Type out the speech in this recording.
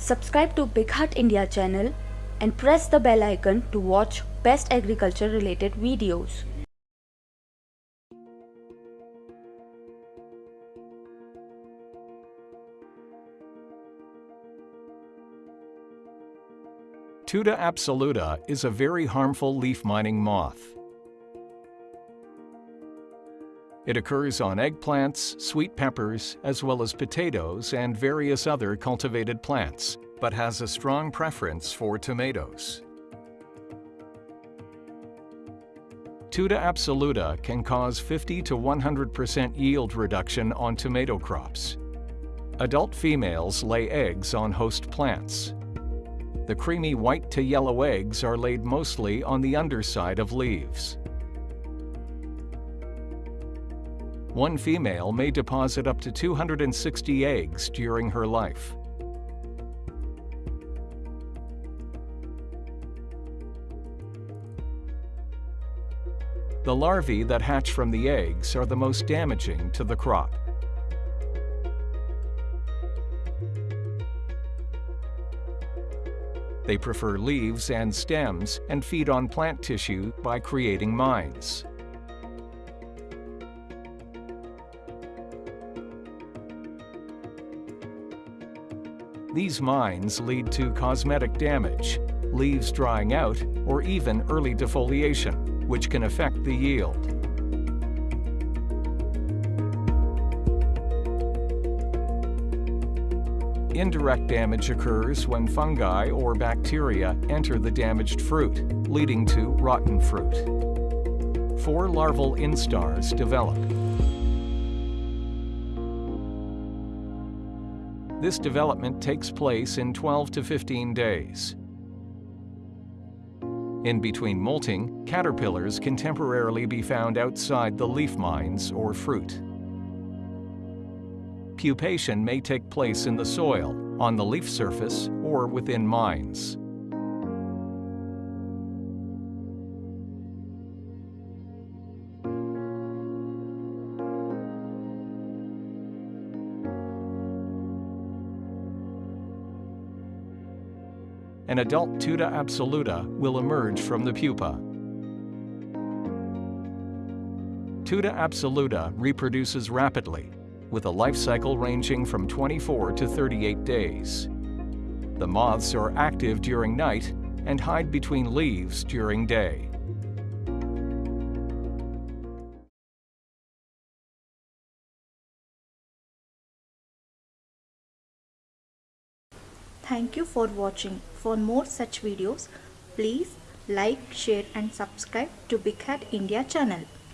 Subscribe to BigHaat India channel and press the bell icon to watch best agriculture related videos. Tuta absoluta is a very harmful leaf mining moth. It occurs on eggplants, sweet peppers, as well as potatoes and various other cultivated plants, but has a strong preference for tomatoes. Tuta absoluta can cause 50 to 100% yield reduction on tomato crops. Adult females lay eggs on host plants. The creamy white to yellow eggs are laid mostly on the underside of leaves. One female may deposit up to 260 eggs during her life. The larvae that hatch from the eggs are the most damaging to the crop. They prefer leaves and stems and feed on plant tissue by creating mines. These mines lead to cosmetic damage, leaves drying out, or even early defoliation, which can affect the yield. Indirect damage occurs when fungi or bacteria enter the damaged fruit, leading to rotten fruit. Four larval instars develop. This development takes place in 12 to 15 days. In between molting, caterpillars can temporarily be found outside the leaf mines or fruit. Pupation may take place in the soil, on the leaf surface, or within mines. An adult Tuta absoluta will emerge from the pupa. Tuta absoluta reproduces rapidly, with a life cycle ranging from 24 to 38 days. The moths are active during night and hide between leaves during day. Thank you for watching. For more such videos, please like, share and subscribe to BigHaat India channel.